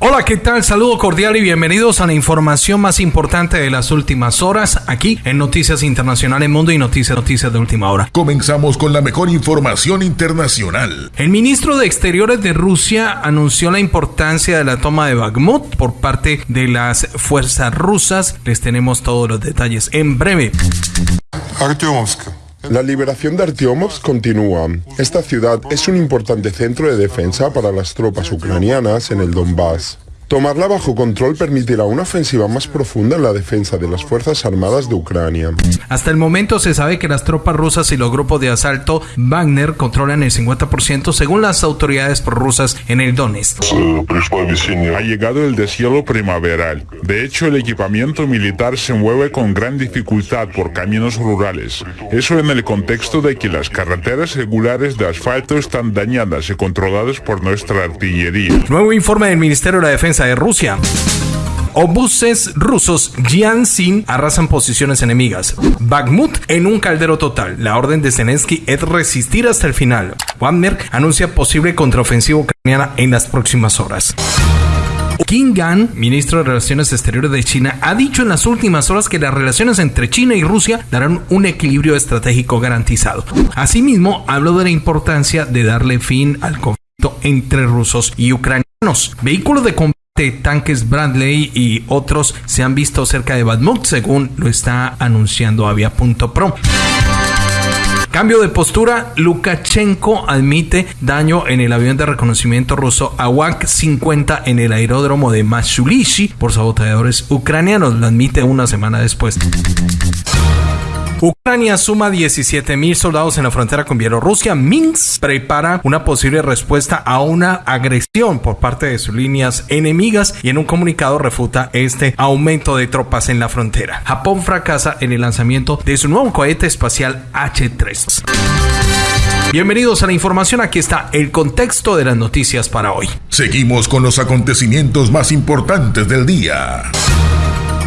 Hola, ¿qué tal? Saludo cordial y bienvenidos a la información más importante de las últimas horas aquí en Noticias Internacionales Mundo y Noticias Noticias de Última Hora. Comenzamos con la mejor información internacional. El ministro de Exteriores de Rusia anunció la importancia de la toma de Bakhmut por parte de las fuerzas rusas. Les tenemos todos los detalles en breve. La liberación de Artyomovsk continúa. Esta ciudad es un importante centro de defensa para las tropas ucranianas en el Donbass. Tomarla bajo control permitirá una ofensiva más profunda en la defensa de las Fuerzas Armadas de Ucrania. Hasta el momento se sabe que las tropas rusas y los grupos de asalto Wagner controlan el 50% según las autoridades prorrusas en el Donetsk. Ha llegado el deshielo primaveral. De hecho, el equipamiento militar se mueve con gran dificultad por caminos rurales. Eso en el contexto de que las carreteras regulares de asfalto están dañadas y controladas por nuestra artillería. Nuevo informe del Ministerio de la Defensa de Rusia. Obuses rusos Jianxin arrasan posiciones enemigas. Bakhmut en un caldero total. La orden de Zelensky es resistir hasta el final. Wagner anuncia posible contraofensiva ucraniana en las próximas horas. Qin Gan, ministro de Relaciones Exteriores de China, ha dicho en las últimas horas que las relaciones entre China y Rusia darán un equilibrio estratégico garantizado. Asimismo, habló de la importancia de darle fin al conflicto entre rusos y ucranianos. Vehículos de combate tanques Bradley y otros se han visto cerca de Badmut, según lo está anunciando Avia.pro. Cambio de postura, Lukashenko admite daño en el avión de reconocimiento ruso Awak-50 en el aeródromo de Mashulishi por saboteadores ucranianos. Lo admite una semana después. Ucrania suma 17.000 soldados en la frontera con Bielorrusia. Minsk prepara una posible respuesta a una agresión por parte de sus líneas enemigas y en un comunicado refuta este aumento de tropas en la frontera. Japón fracasa en el lanzamiento de su nuevo cohete espacial H3. Bienvenidos a la información, aquí está el contexto de las noticias para hoy. Seguimos con los acontecimientos más importantes del día.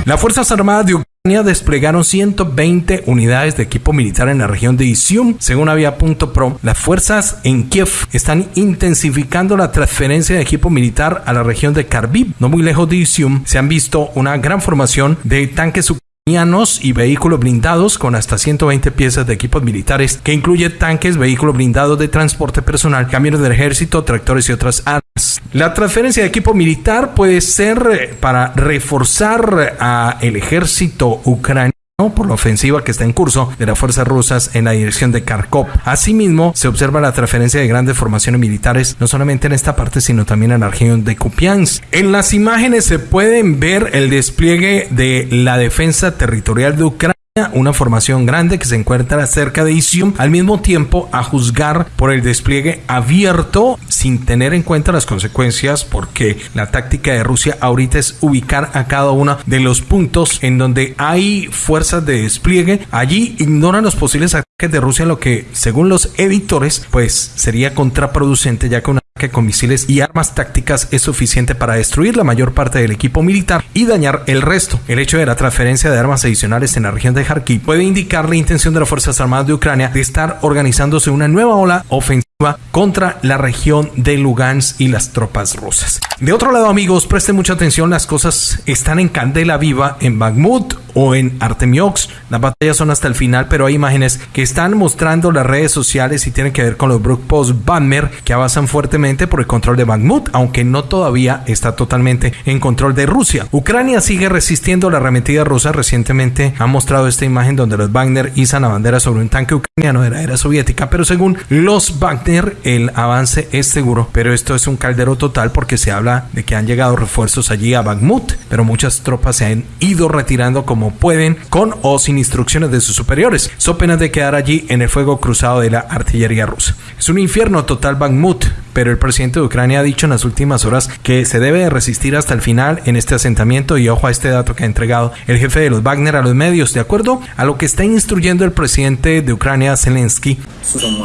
Las Fuerzas Armadas de Ucrania desplegaron 120 unidades de equipo militar en la región de Isium. Según Avia.pro, las fuerzas en Kiev están intensificando la transferencia de equipo militar a la región de Kharkiv. No muy lejos de Isium se han visto una gran formación de tanques y vehículos blindados con hasta 120 piezas de equipos militares que incluye tanques, vehículos blindados de transporte personal, camiones del ejército, tractores y otras armas. La transferencia de equipo militar puede ser eh, para reforzar a el ejército ucraniano por la ofensiva que está en curso de las fuerzas rusas en la dirección de Kharkov. Asimismo, se observa la transferencia de grandes formaciones militares, no solamente en esta parte, sino también en la región de Kupiansk. En las imágenes se pueden ver el despliegue de la defensa territorial de Ucrania una formación grande que se encuentra cerca de Isium, al mismo tiempo a juzgar por el despliegue abierto sin tener en cuenta las consecuencias porque la táctica de Rusia ahorita es ubicar a cada uno de los puntos en donde hay fuerzas de despliegue, allí ignoran los posibles ataques de Rusia, lo que según los editores pues sería contraproducente ya que una que con misiles y armas tácticas es suficiente para destruir la mayor parte del equipo militar y dañar el resto. El hecho de la transferencia de armas adicionales en la región de Kharkiv puede indicar la intención de las Fuerzas Armadas de Ucrania de estar organizándose una nueva ola ofensiva contra la región de Lugansk y las tropas rusas. De otro lado, amigos, presten mucha atención, las cosas están en candela viva en Bakhmut o en Artemiox. Las batallas son hasta el final, pero hay imágenes que están mostrando las redes sociales y tienen que ver con los grupos Banner que avanzan fuertemente por el control de Bakhmut, aunque no todavía está totalmente en control de Rusia. Ucrania sigue resistiendo la arremetida rusa. Recientemente ha mostrado esta imagen donde los Wagner izan la bandera sobre un tanque ucraniano de la era soviética, pero según los Wagner el avance es seguro, pero esto es un caldero total porque se habla de que han llegado refuerzos allí a Bakhmut, pero muchas tropas se han ido retirando como pueden con o sin instrucciones de sus superiores, so penas de quedar allí en el fuego cruzado de la artillería rusa. Es un infierno total Bakhmut, pero el presidente de Ucrania ha dicho en las últimas horas que se debe resistir hasta el final en este asentamiento y ojo a este dato que ha entregado el jefe de los Wagner a los medios, de acuerdo a lo que está instruyendo el presidente de Ucrania, Zelensky.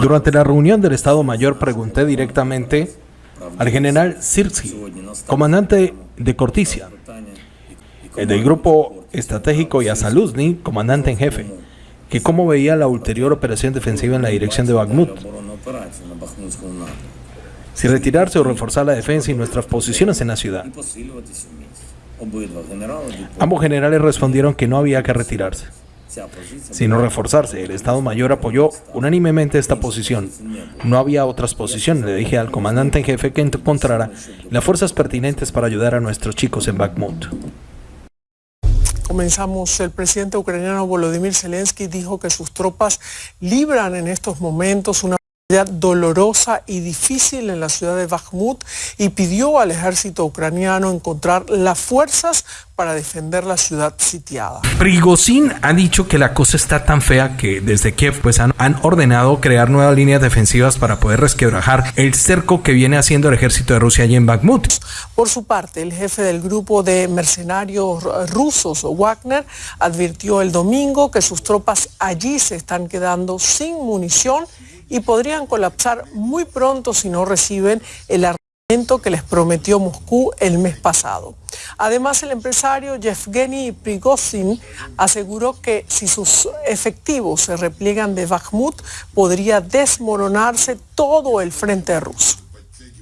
Durante la reunión del Estado Mayor pregunté directamente al general Sirsky, comandante de Corticia, el del grupo estratégico y a Saluzny, comandante en jefe, que cómo veía la ulterior operación defensiva en la dirección de Bakhmut. si retirarse o reforzar la defensa y nuestras posiciones en la ciudad. Ambos generales respondieron que no había que retirarse, sino reforzarse. El Estado Mayor apoyó unánimemente esta posición. No había otras posiciones. Le dije al comandante en jefe que encontrara las fuerzas pertinentes para ayudar a nuestros chicos en Bakhmut. Comenzamos, el presidente ucraniano Volodymyr Zelensky dijo que sus tropas libran en estos momentos una dolorosa y difícil en la ciudad de Bakhmut y pidió al ejército ucraniano encontrar las fuerzas para defender la ciudad sitiada. Prigozhin ha dicho que la cosa está tan fea que desde Kiev pues han, han ordenado crear nuevas líneas defensivas para poder resquebrajar el cerco que viene haciendo el ejército de Rusia allí en Bakhmut. Por su parte, el jefe del grupo de mercenarios rusos, Wagner, advirtió el domingo que sus tropas allí se están quedando sin munición y podrían colapsar muy pronto si no reciben el armamento que les prometió Moscú el mes pasado. Además, el empresario Yevgeny Prigozhin aseguró que si sus efectivos se repliegan de Bakhmut, podría desmoronarse todo el frente ruso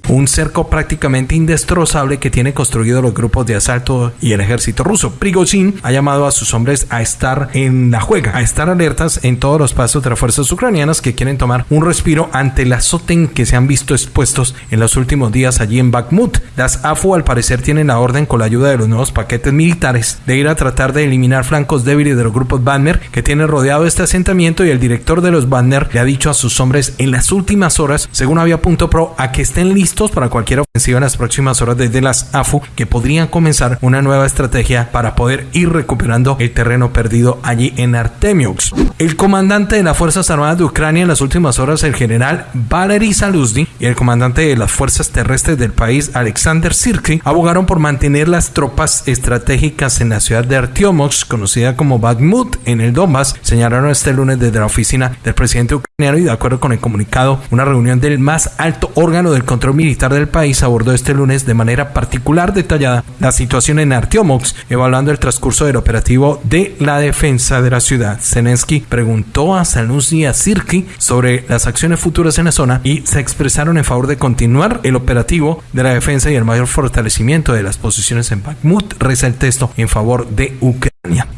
un cerco prácticamente indestrozable que tiene construido los grupos de asalto y el ejército ruso. Prigozhin ha llamado a sus hombres a estar en la juega, a estar alertas en todos los pasos de las fuerzas ucranianas que quieren tomar un respiro ante el azote que se han visto expuestos en los últimos días allí en Bakhmut. Las AFU al parecer tienen la orden con la ayuda de los nuevos paquetes militares de ir a tratar de eliminar flancos débiles de los grupos Wagner que tienen rodeado este asentamiento y el director de los Wagner le ha dicho a sus hombres en las últimas horas, según había punto pro, a que estén listos para cualquier ofensiva en las próximas horas desde las AFU que podrían comenzar una nueva estrategia para poder ir recuperando el terreno perdido allí en Artemiux. El comandante de las Fuerzas Armadas de Ucrania en las últimas horas, el general Valery Saluzny, y el comandante de las Fuerzas Terrestres del país, Alexander Sirki, abogaron por mantener las tropas estratégicas en la ciudad de Artyomox, conocida como Bakhmut, en el Donbass, señalaron este lunes desde la oficina del presidente ucraniano y de acuerdo con el comunicado, una reunión del más alto órgano del control militar del país abordó este lunes de manera particular detallada la situación en Artyomox, evaluando el transcurso del operativo de la defensa de la ciudad. Zelensky preguntó a Saluzny y a Sirki sobre las acciones futuras en la zona y se expresaron en favor de continuar el operativo de la defensa y el mayor fortalecimiento de las posiciones en Bakhmut, reza el texto en favor de Ucrania.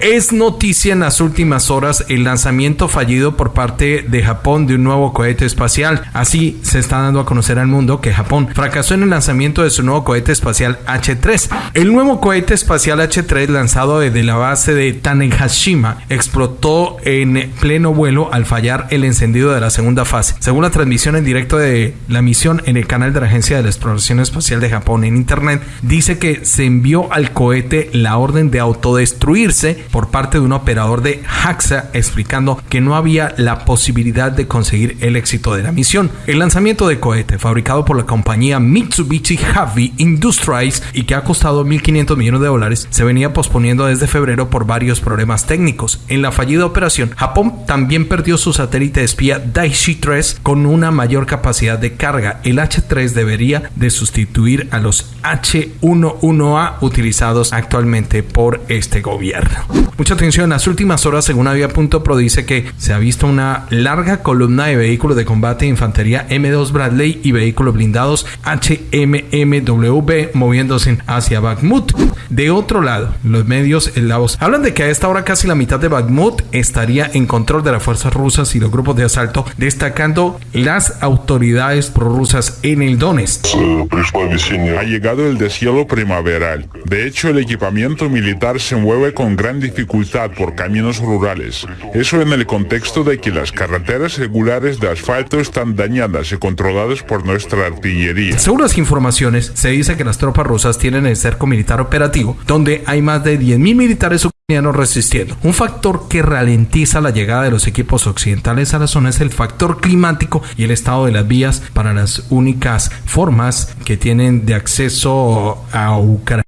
Es noticia en las últimas horas el lanzamiento fallido por parte de Japón de un nuevo cohete espacial. Así se está dando a conocer al mundo que Japón fracasó en el lanzamiento de su nuevo cohete espacial H3. El nuevo cohete espacial H3 lanzado desde la base de Tanegashima explotó en pleno vuelo al fallar el encendido de la segunda fase. Según la transmisión en directo de la misión en el canal de la Agencia de la Exploración Espacial de Japón en Internet, dice que se envió al cohete la orden de autodestruir por parte de un operador de JAXA explicando que no había la posibilidad de conseguir el éxito de la misión. El lanzamiento de cohete fabricado por la compañía Mitsubishi Heavy Industries y que ha costado 1.500 millones de dólares se venía posponiendo desde febrero por varios problemas técnicos. En la fallida operación, Japón también perdió su satélite espía Daishi 3 con una mayor capacidad de carga. El H3 debería de sustituir a los H11A utilizados actualmente por este gobierno. ver. Mucha atención, en las últimas horas, según Avia.pro, dice que se ha visto una larga columna de vehículos de combate de infantería M2 Bradley y vehículos blindados HMMW moviéndose hacia Bakhmut. De otro lado, los medios voz hablan de que a esta hora casi la mitad de Bakhmut estaría en control de las fuerzas rusas y los grupos de asalto, destacando las autoridades prorrusas en el Donetsk. Ha llegado el deshielo primaveral. De hecho, el equipamiento militar se mueve con gran dificultad por caminos rurales. Eso en el contexto de que las carreteras regulares de asfalto están dañadas y controladas por nuestra artillería. Según las informaciones, se dice que las tropas rusas tienen el cerco militar operativo, donde hay más de 10.000 militares ucranianos resistiendo. Un factor que ralentiza la llegada de los equipos occidentales a la zona es el factor climático y el estado de las vías para las únicas formas que tienen de acceso a Ucrania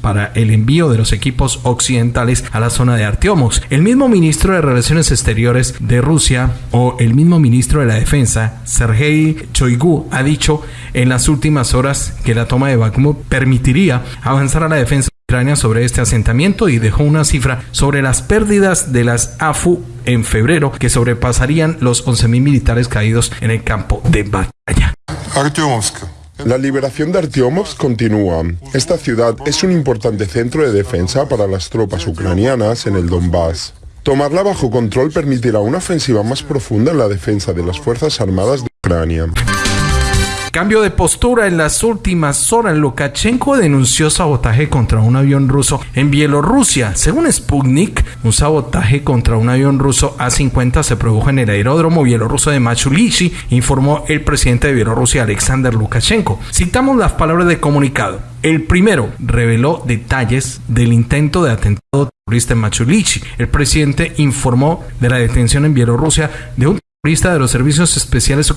para el envío de los equipos occidentales a la zona de Artiomos. El mismo ministro de Relaciones Exteriores de Rusia o el mismo ministro de la Defensa, Sergei Choigu, ha dicho en las últimas horas que la toma de Bakhmut permitiría avanzar a la defensa de Ucrania sobre este asentamiento y dejó una cifra sobre las pérdidas de las AFU en febrero que sobrepasarían los 11.000 militares caídos en el campo de batalla. La liberación de Artyomovsk continúa. Esta ciudad es un importante centro de defensa para las tropas ucranianas en el Donbass. Tomarla bajo control permitirá una ofensiva más profunda en la defensa de las Fuerzas Armadas de Ucrania. Cambio de postura en las últimas horas. Lukashenko denunció sabotaje contra un avión ruso en Bielorrusia. Según Sputnik, un sabotaje contra un avión ruso A-50 se produjo en el aeródromo bielorruso de Machulishi, informó el presidente de Bielorrusia, Alexander Lukashenko. Citamos las palabras de comunicado. El primero reveló detalles del intento de atentado terrorista en Machulishi. El presidente informó de la detención en Bielorrusia de un de los servicios especiales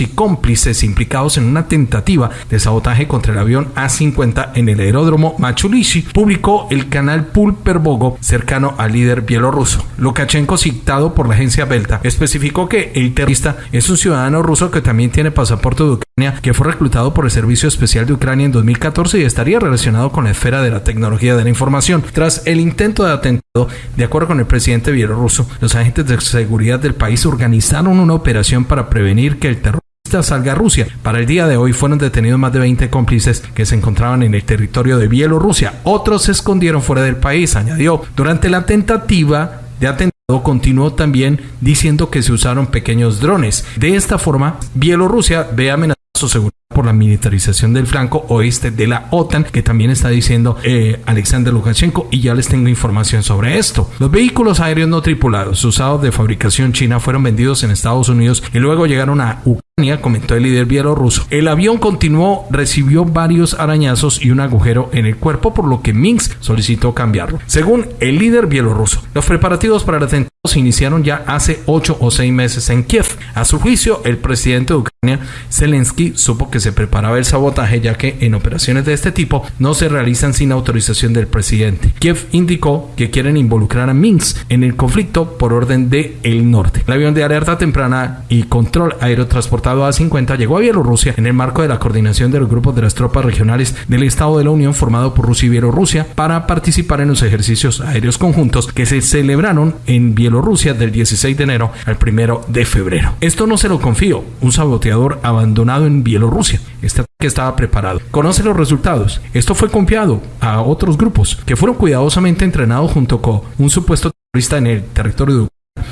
y cómplices implicados en una tentativa de sabotaje contra el avión A-50 en el aeródromo Machulishi, publicó el canal Pulper Bogo cercano al líder bielorruso. Lukashenko, citado por la agencia Belta, especificó que el terrorista es un ciudadano ruso que también tiene pasaporte de Ucrania, que fue reclutado por el Servicio Especial de Ucrania en 2014 y estaría relacionado con la esfera de la tecnología de la información. Tras el intento de atentado, de acuerdo con el presidente bielorruso, los agentes de seguridad del país organizaron una operación para prevenir que el terrorista salga a Rusia. Para el día de hoy fueron detenidos más de 20 cómplices que se encontraban en el territorio de Bielorrusia. Otros se escondieron fuera del país, añadió. Durante la tentativa de atentado continuó también diciendo que se usaron pequeños drones. De esta forma, Bielorrusia ve amenazado su seguridad por la militarización del flanco oeste de la OTAN, que también está diciendo eh, Alexander Lukashenko, y ya les tengo información sobre esto. Los vehículos aéreos no tripulados usados de fabricación china fueron vendidos en Estados Unidos y luego llegaron a Ucrania, comentó el líder bielorruso. El avión continuó, recibió varios arañazos y un agujero en el cuerpo, por lo que Minsk solicitó cambiarlo. Según el líder bielorruso, los preparativos para el atentado se iniciaron ya hace ocho o seis meses en Kiev. A su juicio, el presidente de Ucrania, Zelensky, supo que se preparaba el sabotaje ya que en operaciones de este tipo no se realizan sin autorización del presidente. Kiev indicó que quieren involucrar a Minsk en el conflicto por orden de el norte. El avión de alerta temprana y control aerotransportado A-50 llegó a Bielorrusia en el marco de la coordinación de los grupos de las tropas regionales del Estado de la Unión formado por Rusia y Bielorrusia para participar en los ejercicios aéreos conjuntos que se celebraron en Bielorrusia del 16 de enero al 1 de febrero. Esto no se lo confío, un saboteador abandonado en Bielorrusia. Este ataque estaba preparado. Conoce los resultados. Esto fue confiado a otros grupos que fueron cuidadosamente entrenados junto con un supuesto terrorista en el territorio de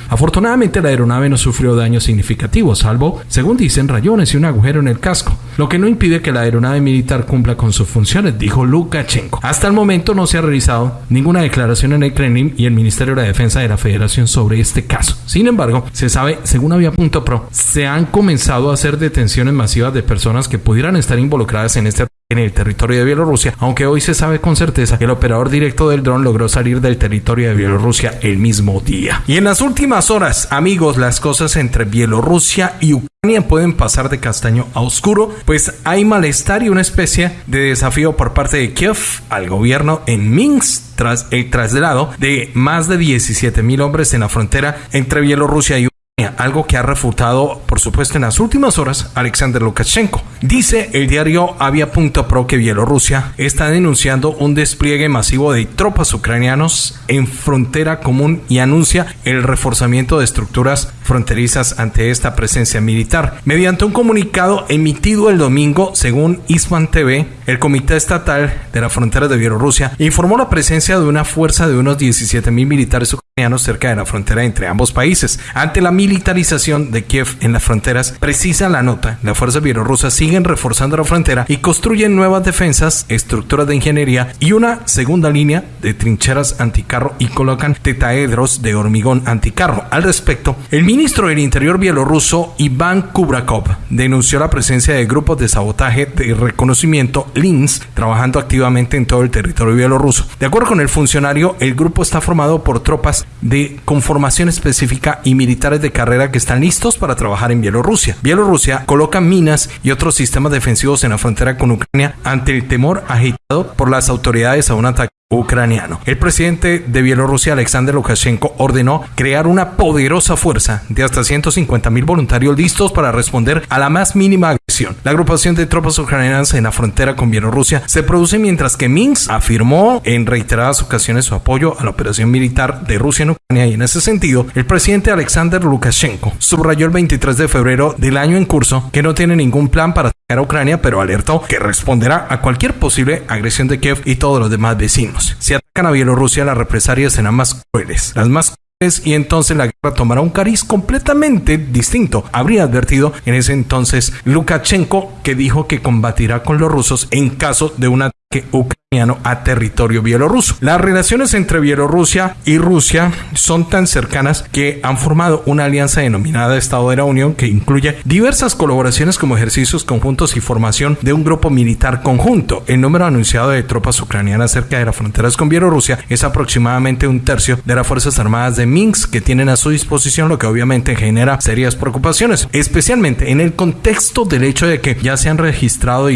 Afortunadamente la aeronave no sufrió daños significativos, salvo, según dicen, rayones y un agujero en el casco, lo que no impide que la aeronave militar cumpla con sus funciones, dijo Lukashenko. Hasta el momento no se ha realizado ninguna declaración en el Kremlin y el Ministerio de la Defensa de la Federación sobre este caso. Sin embargo, se sabe, según Avia.pro, se han comenzado a hacer detenciones masivas de personas que pudieran estar involucradas en este en el territorio de Bielorrusia, aunque hoy se sabe con certeza que el operador directo del dron logró salir del territorio de Bielorrusia el mismo día. Y en las últimas horas, amigos, las cosas entre Bielorrusia y Ucrania pueden pasar de castaño a oscuro, pues hay malestar y una especie de desafío por parte de Kiev al gobierno en Minsk tras el traslado de más de 17 mil hombres en la frontera entre Bielorrusia y algo que ha refutado, por supuesto, en las últimas horas Alexander Lukashenko. Dice el diario Avia.pro que Bielorrusia está denunciando un despliegue masivo de tropas ucranianos en frontera común y anuncia el reforzamiento de estructuras fronterizas ante esta presencia militar. Mediante un comunicado emitido el domingo, según Isman TV, el Comité Estatal de la Frontera de Bielorrusia informó la presencia de una fuerza de unos 17 mil militares ucranianos cerca de la frontera entre ambos países. Ante la militarización de Kiev en las fronteras, precisa la nota, las fuerzas bielorrusas siguen reforzando la frontera y construyen nuevas defensas, estructuras de ingeniería y una segunda línea de trincheras anticarro y colocan tetaedros de hormigón anticarro. Al respecto, el ministro del Interior bielorruso Iván Kubrakov denunció la presencia de grupos de sabotaje de reconocimiento LINS trabajando activamente en todo el territorio bielorruso. De acuerdo con el funcionario, el grupo está formado por tropas de conformación específica y militares de carrera que están listos para trabajar en Bielorrusia. Bielorrusia coloca minas y otros sistemas defensivos en la frontera con Ucrania ante el temor agitado por las autoridades a un ataque ucraniano. El presidente de Bielorrusia, Alexander Lukashenko, ordenó crear una poderosa fuerza de hasta 150 mil voluntarios listos para responder a la más mínima La agrupación de tropas ucranianas en la frontera con Bielorrusia se produce mientras que Minsk afirmó en reiteradas ocasiones su apoyo a la operación militar de Rusia en Ucrania y en ese sentido, el presidente Alexander Lukashenko subrayó el 23 de febrero del año en curso que no tiene ningún plan para atacar a Ucrania, pero alertó que responderá a cualquier posible agresión de Kiev y todos los demás vecinos. Si atacan a Bielorrusia, las represalias serán más crueles, las más y entonces la guerra tomará un cariz completamente distinto. Habría advertido en ese entonces Lukashenko que dijo que combatirá con los rusos en caso de un ataque ucraniano a territorio bielorruso. Las relaciones entre Bielorrusia y Rusia son tan cercanas que han formado una alianza denominada Estado de la Unión que incluye diversas colaboraciones como ejercicios conjuntos y formación de un grupo militar conjunto. El número anunciado de tropas ucranianas cerca de las fronteras con Bielorrusia es aproximadamente un tercio de las Fuerzas Armadas de Minsk que tienen a su disposición, lo que obviamente genera serias preocupaciones, especialmente en el contexto del hecho de que ya se han registrado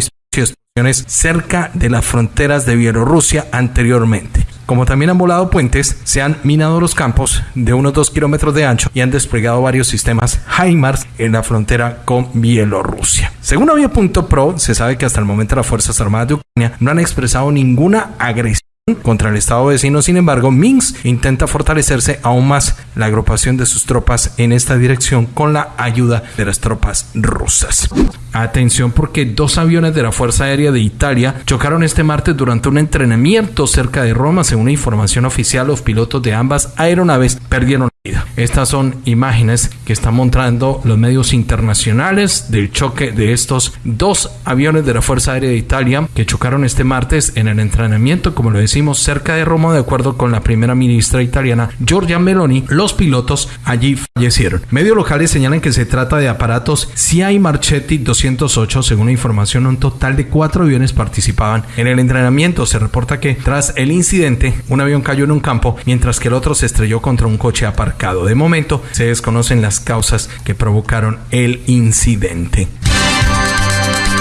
cerca de las fronteras de Bielorrusia anteriormente. Como también han volado puentes, se han minado los campos de unos 2 kilómetros de ancho y han desplegado varios sistemas HIMARS en la frontera con Bielorrusia. Según Avia.pro, se sabe que hasta el momento las Fuerzas Armadas de Ucrania no han expresado ninguna agresión contra el Estado vecino. Sin embargo, Minsk intenta fortalecerse aún más la agrupación de sus tropas en esta dirección con la ayuda de las tropas rusas. Atención porque dos aviones de la Fuerza Aérea de Italia chocaron este martes durante un entrenamiento cerca de Roma. Según información oficial, los pilotos de ambas aeronaves perdieron. Estas son imágenes que están mostrando los medios internacionales del choque de estos dos aviones de la Fuerza Aérea de Italia que chocaron este martes en el entrenamiento, como lo decimos, cerca de Roma, de acuerdo con la primera ministra italiana Giorgia Meloni. Los pilotos allí fallecieron. Medios locales señalan que se trata de aparatos CI Marchetti 208. Según la información, un total de cuatro aviones participaban en el entrenamiento. Se reporta que tras el incidente, un avión cayó en un campo, mientras que el otro se estrelló contra un coche aparcado. De momento, se desconocen las causas que provocaron el incidente.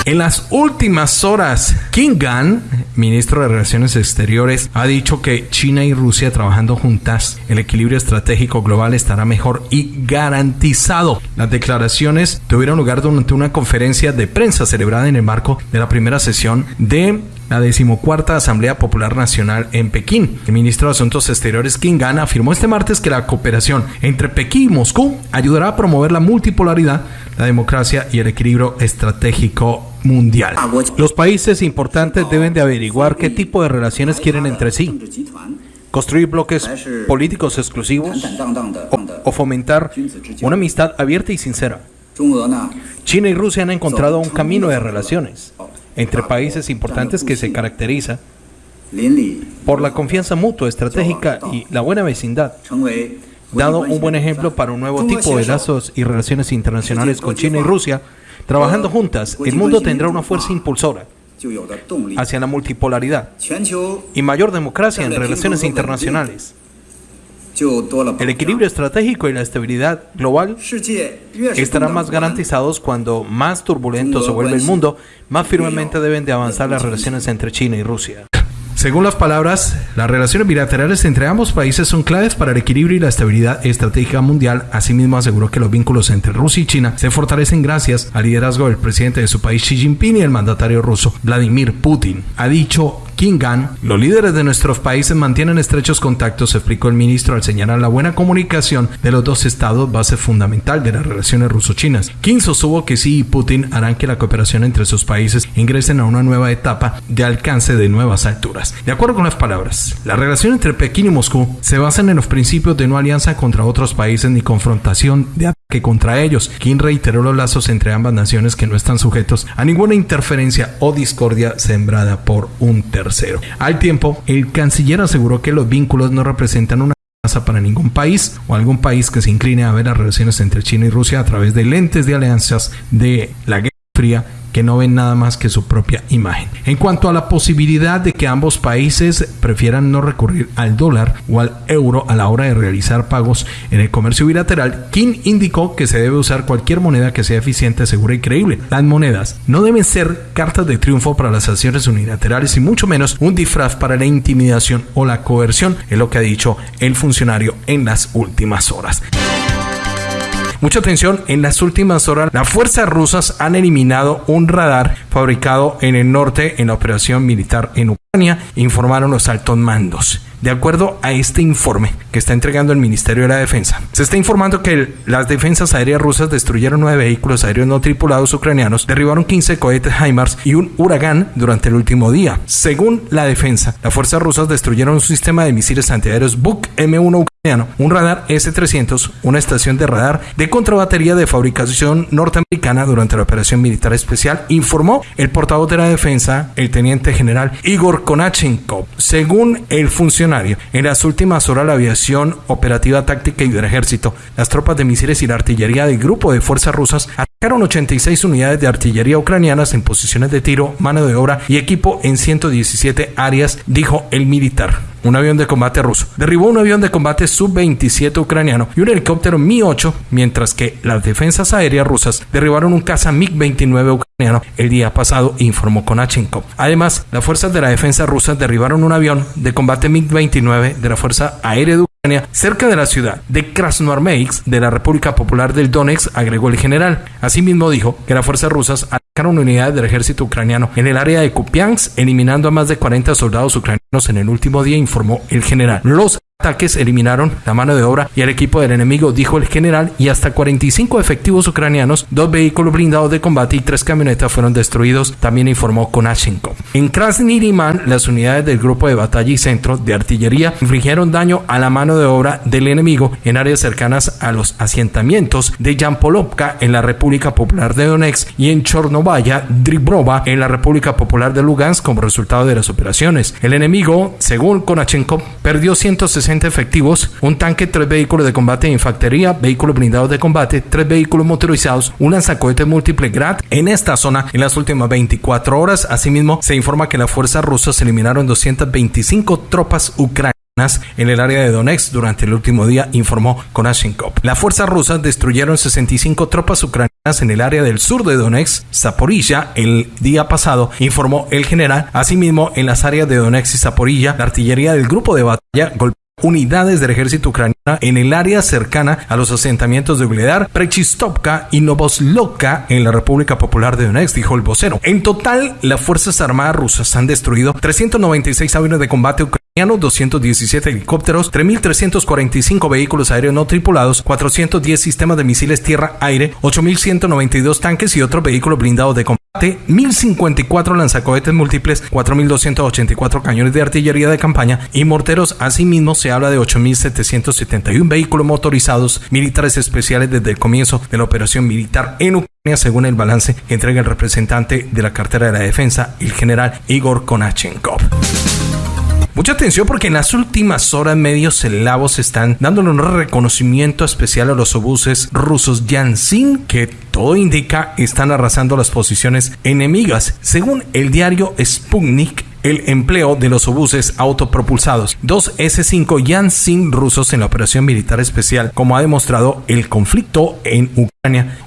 En las últimas horas, King Gunn, ministro de Relaciones Exteriores, ha dicho que China y Rusia trabajando juntas, el equilibrio estratégico global estará mejor y garantizado. Las declaraciones tuvieron lugar durante una conferencia de prensa celebrada en el marco de la primera sesión de la decimocuarta Asamblea Popular Nacional en Pekín. El ministro de Asuntos Exteriores King Gunn afirmó este martes que la cooperación entre Pekín y Moscú ayudará a promover la multipolaridad, la democracia y el equilibrio estratégico mundial. Los países importantes deben de averiguar qué tipo de relaciones quieren entre sí. Construir bloques políticos exclusivos o, fomentar una amistad abierta y sincera. China y Rusia han encontrado un camino de relaciones entre países importantes que se caracteriza por la confianza mutua, estratégica y la buena vecindad. Dado un buen ejemplo para un nuevo tipo de lazos y relaciones internacionales con China y Rusia, Trabajando juntas, el mundo tendrá una fuerza impulsora hacia la multipolaridad y mayor democracia en relaciones internacionales. El equilibrio estratégico y la estabilidad global estarán más garantizados cuando más turbulento se vuelve el mundo, más firmemente deben de avanzar las relaciones entre China y Rusia. Según las palabras, las relaciones bilaterales entre ambos países son claves para el equilibrio y la estabilidad estratégica mundial. Asimismo, aseguró que los vínculos entre Rusia y China se fortalecen gracias al liderazgo del presidente de su país Xi Jinping y el mandatario ruso Vladimir Putin. Ha dicho King los líderes de nuestros países mantienen estrechos contactos, explicó el ministro al señalar la buena comunicación de los dos estados, base fundamental de las relaciones ruso-chinas. King sostuvo que sí y Putin harán que la cooperación entre sus países ingresen a una nueva etapa de alcance de nuevas alturas. De acuerdo con las palabras, la relación entre Pekín y Moscú se basa en los principios de no alianza contra otros países ni confrontación de que contra ellos. King reiteró los lazos entre ambas naciones que no están sujetos a ninguna interferencia o discordia sembrada por un tercero. Al tiempo, el canciller aseguró que los vínculos no representan una amenaza para ningún país o algún país que se incline a ver las relaciones entre China y Rusia a través de lentes de alianzas de la Guerra Fría que no ven nada más que su propia imagen. En cuanto a la posibilidad de que ambos países prefieran no recurrir al dólar o al euro a la hora de realizar pagos en el comercio bilateral, Kim indicó que se debe usar cualquier moneda que sea eficiente, segura y creíble. Las monedas no deben ser cartas de triunfo para las acciones unilaterales y mucho menos un disfraz para la intimidación o la coerción, es lo que ha dicho el funcionario en las últimas horas. Mucha atención, en las últimas horas las fuerzas rusas han eliminado un radar fabricado en el norte en la operación militar en Ucrania, informaron los altos mandos. De acuerdo a este informe que está entregando el Ministerio de la Defensa, se está informando que las defensas aéreas rusas destruyeron nueve vehículos aéreos no tripulados ucranianos, derribaron 15 cohetes HIMARS y un Huracán durante el último día. Según la defensa, las fuerzas rusas destruyeron un sistema de misiles antiaéreos Buk M1 un radar S-300, una estación de radar de contrabatería de fabricación norteamericana durante la operación militar especial, informó el portavoz de la defensa, el teniente general Igor Konachenkov. Según el funcionario, en las últimas horas la aviación operativa táctica y del ejército, las tropas de misiles y la artillería del grupo de fuerzas rusas atacaron 86 unidades de artillería ucranianas en posiciones de tiro, mano de obra y equipo en 117 áreas, dijo el militar un avión de combate ruso. Derribó un avión de combate Sub-27 ucraniano y un helicóptero Mi-8, mientras que las defensas aéreas rusas derribaron un caza MiG-29 ucraniano el día pasado, informó Konachenkov. Además, las fuerzas de la defensa rusa derribaron un avión de combate MiG-29 de la Fuerza Aérea de cerca de la ciudad de Krasnoarmeysk de la República Popular del Donetsk, agregó el general. Asimismo dijo que las fuerzas rusas atacaron unidades del ejército ucraniano en el área de Kupiansk, eliminando a más de 40 soldados ucranianos en el último día, informó el general. Los ataques eliminaron la mano de obra y el equipo del enemigo, dijo el general, y hasta 45 efectivos ucranianos, dos vehículos blindados de combate y tres camionetas fueron destruidos, también informó Konashenko. En Krasniriman, las unidades del grupo de batalla y centro de artillería infligieron daño a la mano de obra del enemigo en áreas cercanas a los asentamientos de Yampolovka en la República Popular de Donetsk y en Chornovaya, Dribrova en la República Popular de Lugansk como resultado de las operaciones. El enemigo, según Konashenko, perdió 160 efectivos, un tanque, tres vehículos de combate de infantería, vehículos blindados de combate, tres vehículos motorizados, un lanzacohete múltiple Grad en esta zona en las últimas 24 horas. Asimismo, se informa que las fuerzas rusas eliminaron 225 tropas ucranianas en el área de Donetsk durante el último día, informó Konashenkov. Las fuerzas rusas destruyeron 65 tropas ucranianas en el área del sur de Donetsk, Zaporilla, el día pasado, informó el general. Asimismo, en las áreas de Donetsk y Zaporilla, la artillería del grupo de batalla golpeó unidades del ejército ucraniano en el área cercana a los asentamientos de Ugledar, Prechistovka y Novoslovka en la República Popular de Donetsk, dijo el vocero. En total, las Fuerzas Armadas rusas han destruido 396 aviones de combate ucranianos 217 helicópteros, 3.345 vehículos aéreos no tripulados, 410 sistemas de misiles tierra-aire, 8.192 tanques y otros vehículos blindados de combate, 1.054 lanzacohetes múltiples, 4.284 cañones de artillería de campaña y morteros. Asimismo, se habla de 8.771 vehículos motorizados militares especiales desde el comienzo de la operación militar en Ucrania, según el balance que entrega el representante de la cartera de la defensa, el general Igor Konachenkov. Mucha atención porque en las últimas horas medios eslavos están dándole un reconocimiento especial a los obuses rusos Yansin que todo indica están arrasando las posiciones enemigas. Según el diario Sputnik, el empleo de los obuses autopropulsados, dos S-5 Yansin rusos en la operación militar especial, como ha demostrado el conflicto en Ucrania.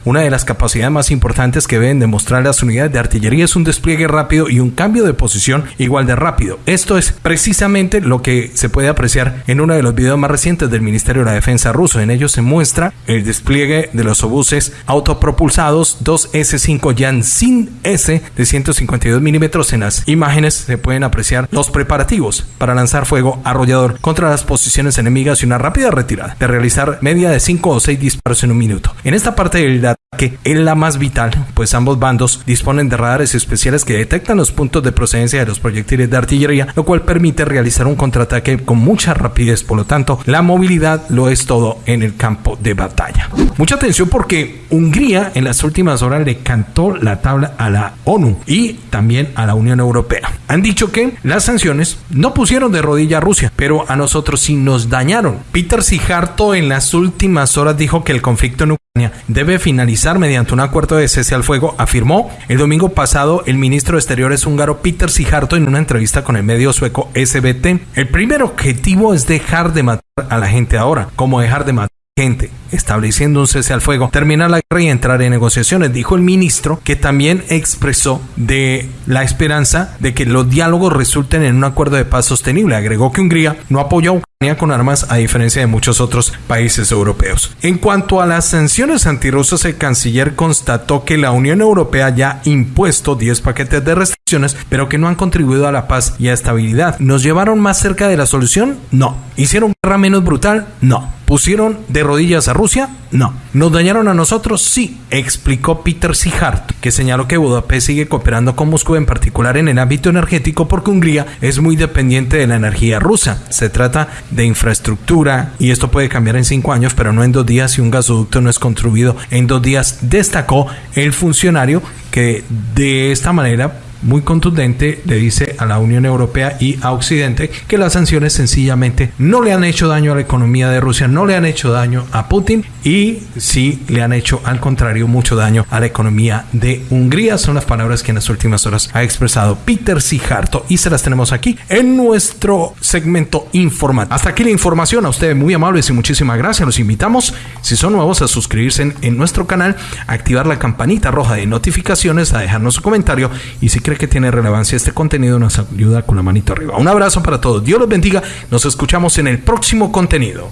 Una de las capacidades más importantes que deben demostrar las unidades de artillería es un despliegue rápido y un cambio de posición igual de rápido. Esto es precisamente lo que se puede apreciar en uno de los videos más recientes del Ministerio de la Defensa ruso. En ellos se muestra el despliegue de los obuses autopropulsados, dos S-5 Yansin S de 152 milímetros en las imágenes. Se pueden apreciar los preparativos para lanzar fuego arrollador contra las posiciones enemigas y una rápida retirada, de realizar media de 5 o 6 disparos en un minuto. En esta parte del ataque es la más vital, pues ambos bandos disponen de radares especiales que detectan los puntos de procedencia de los proyectiles de artillería, lo cual permite realizar un contraataque con mucha rapidez. Por lo tanto, la movilidad lo es todo en el campo de batalla. Mucha atención porque Hungría en las últimas horas le cantó la tabla a la ONU y también a la Unión Europea. Han dicho que las sanciones no pusieron de rodilla a Rusia, pero a nosotros sí nos dañaron. Peter Sijarto en las últimas horas dijo que el conflicto en Ucrania debe finalizar mediante un acuerdo de cese al fuego, afirmó el domingo pasado el ministro de Exteriores húngaro Peter Sijarto en una entrevista con el medio sueco SBT. El primer objetivo es dejar de matar a la gente ahora. como dejar de matar urgente, estableciendo un cese al fuego, terminar la guerra y entrar en negociaciones, dijo el ministro, que también expresó de la esperanza de que los diálogos resulten en un acuerdo de paz sostenible. Agregó que Hungría no apoyó a Ucrania con armas a diferencia de muchos otros países europeos. En cuanto a las sanciones antirrusas, el canciller constató que la Unión Europea ya ha impuesto 10 paquetes de restricciones, pero que no han contribuido a la paz y a estabilidad. ¿Nos llevaron más cerca de la solución? No. ¿Hicieron guerra menos brutal? No. ¿Pusieron de rodillas a Rusia? No. ¿Nos dañaron a nosotros? Sí, explicó Peter Sihart, que señaló que Budapest sigue cooperando con Moscú en particular en el ámbito energético porque Hungría es muy dependiente de la energía rusa. Se trata de infraestructura y esto puede cambiar en cinco años, pero no en dos días si un gasoducto no es construido en dos días, destacó el funcionario que de esta manera muy contundente le dice a la Unión Europea y a Occidente que las sanciones sencillamente no le han hecho daño a la economía de Rusia, no le han hecho daño a Putin y sí le han hecho al contrario mucho daño a la economía de Hungría. Son las palabras que en las últimas horas ha expresado Peter Sijarto y se las tenemos aquí en nuestro segmento informativo. Hasta aquí la información, a ustedes muy amables y muchísimas gracias. Los invitamos, si son nuevos, a suscribirse en, en nuestro canal, a activar la campanita roja de notificaciones, a dejarnos su comentario y si que tiene relevancia este contenido, nos ayuda con la manito arriba. Un abrazo para todos. Dios los bendiga. Nos escuchamos en el próximo contenido.